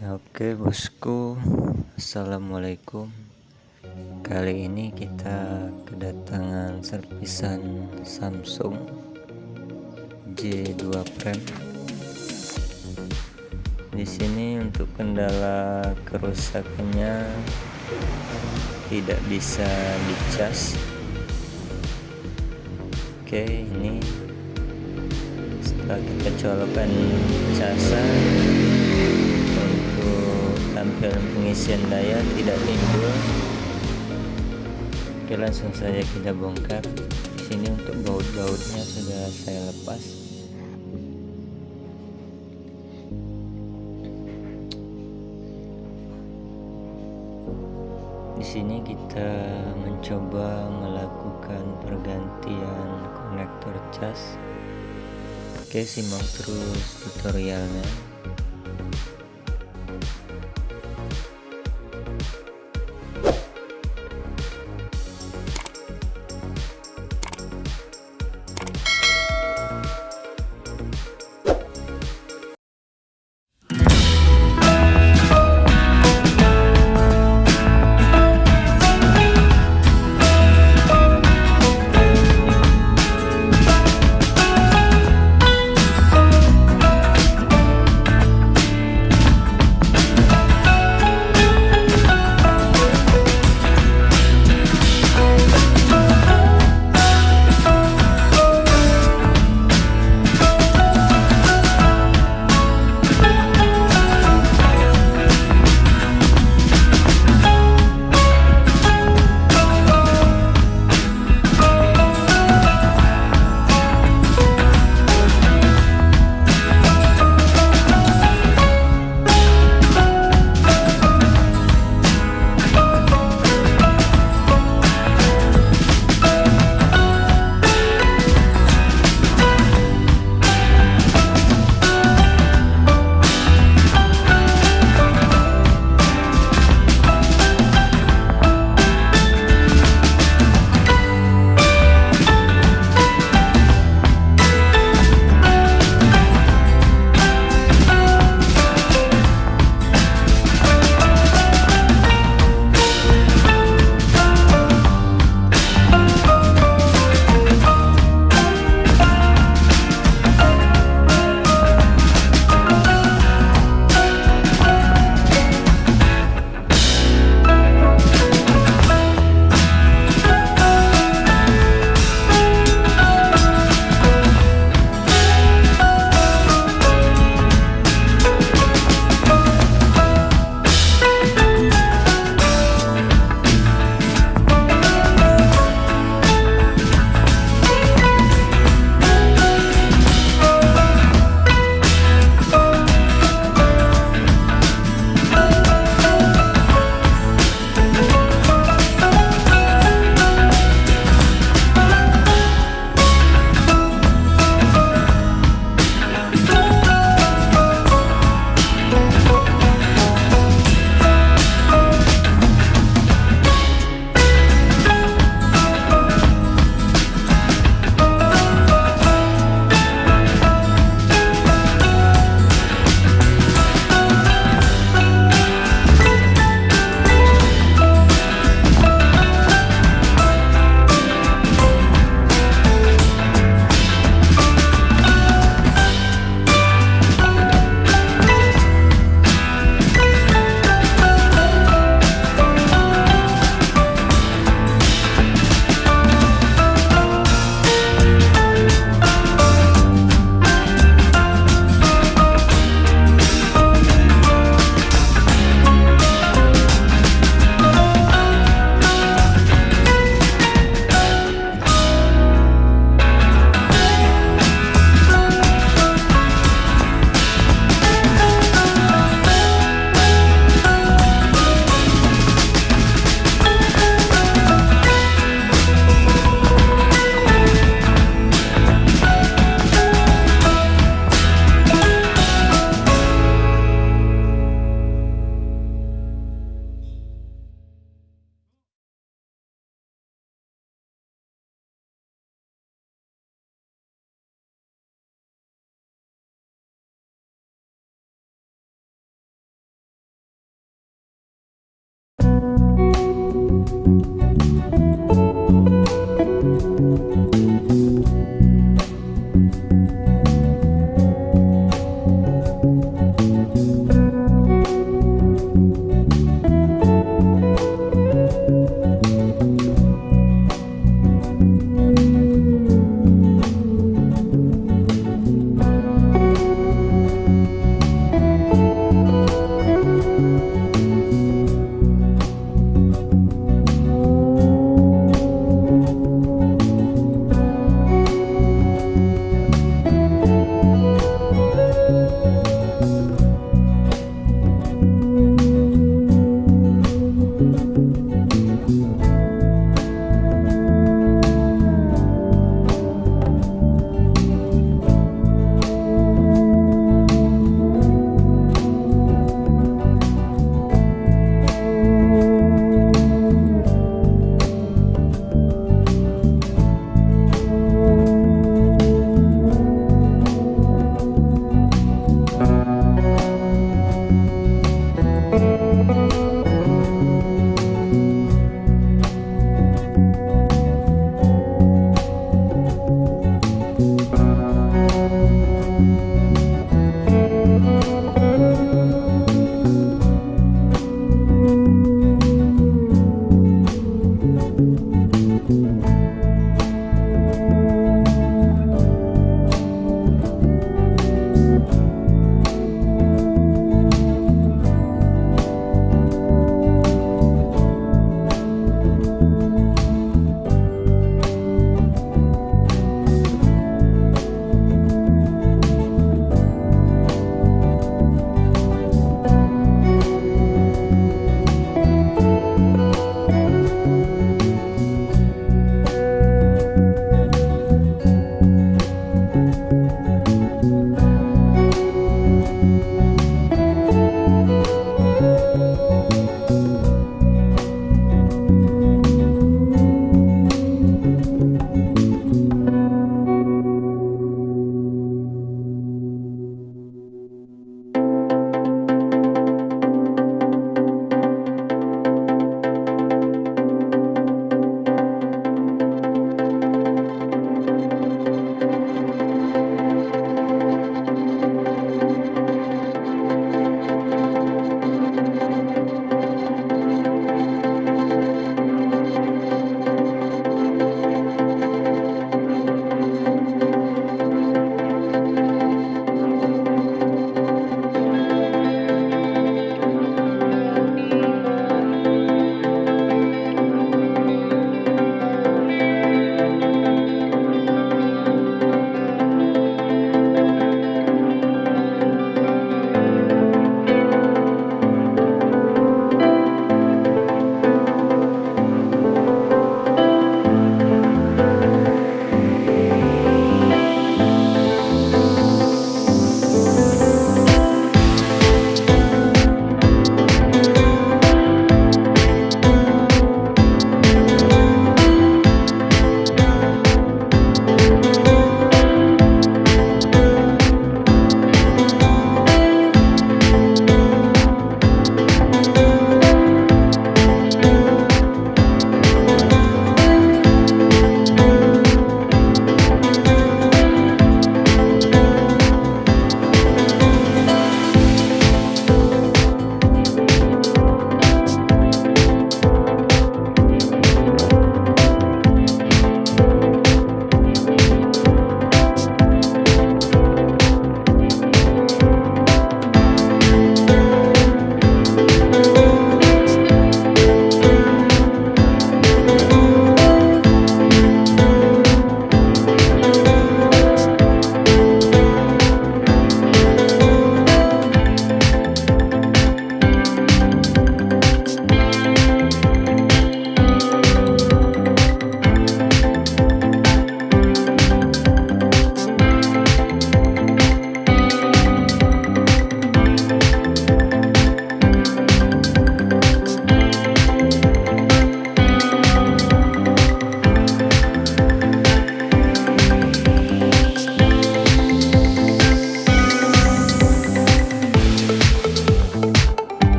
Oke bosku. Assalamualaikum. Kali ini kita kedatangan servisan Samsung J2 Prime. Di sini untuk kendala kerusakannya tidak bisa dicas. Oke ini setelah kita colokkan casan tampilan pengisian daya tidak timbul. Oke langsung saja kita bongkar. Di sini untuk baut-bautnya sudah saya lepas. Di sini kita mencoba melakukan pergantian konektor cas. Oke simak terus tutorialnya